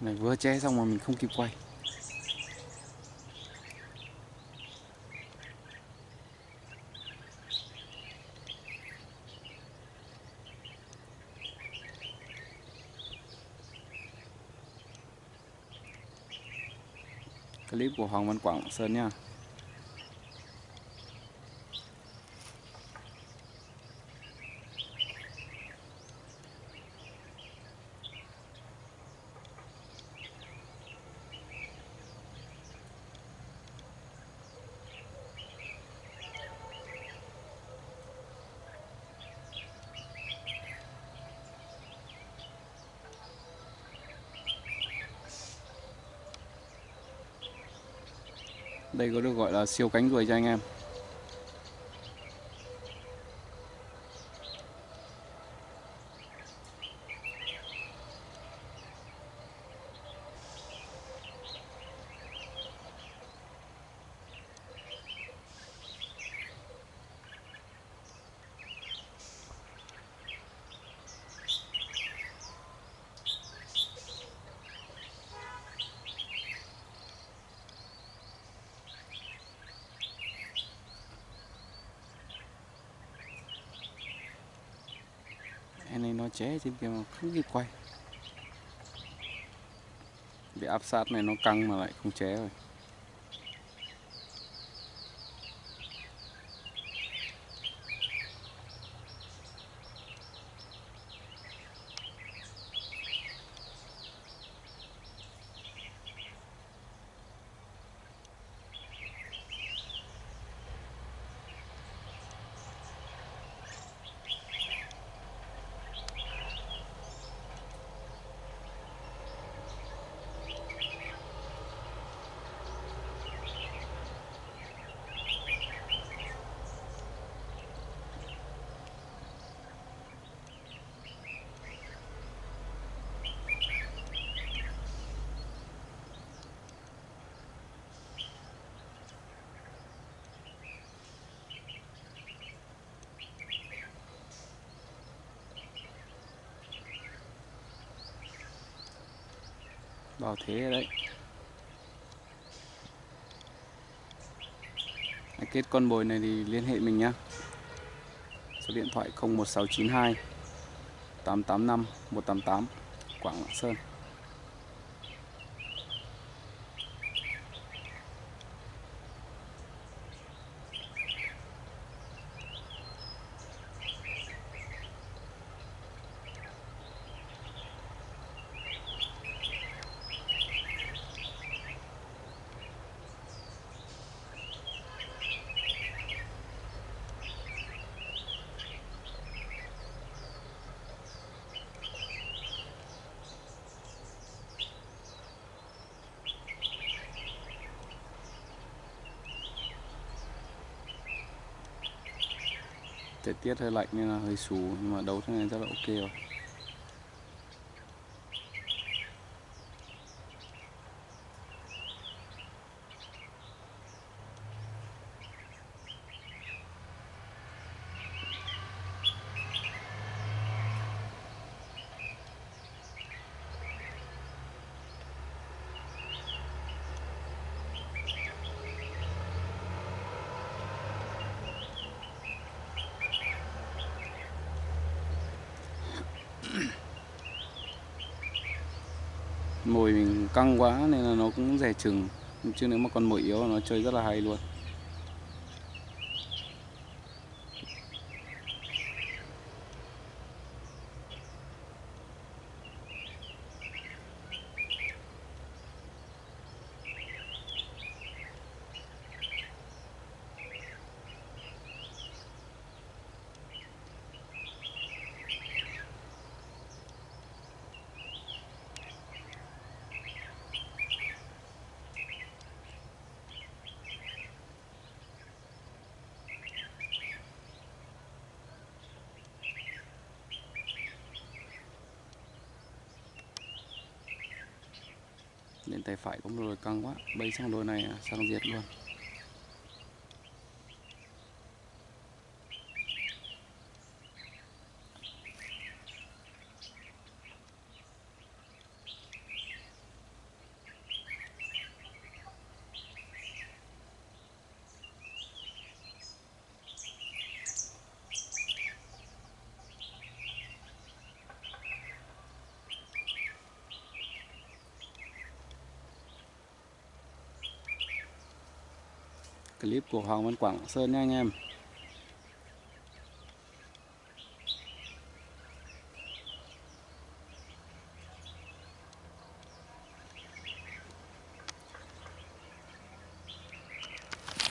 này, vừa che xong mà mình không kịp quay. Clip của Hoàng Văn Quảng Sơn nha. Đây có được gọi là siêu cánh ruồi cho anh em. Em này trên kia mà không kịp quay. Bị áp sát này nó căng mà lại không ché rồi. Vào thế đấy. Đấy, kết con bồi này thì liên hệ mình nhé số điện thoại 01692 885 188 Quảng Lạng Sơn. Thời tiết hơi lạnh nên là hơi xù, nhưng mà đấu thế này rất là ok rồi. Mồi mình căng quá nên là nó cũng rẻ chừng. Chứ nếu mà con mồi yếu nó chơi rất là hay luôn. Lên tay phải cũng rồi căng quá. Bay sang đôi này à, sang diệt luôn. Clip của Hoàng Văn Quảng Sơn nha anh em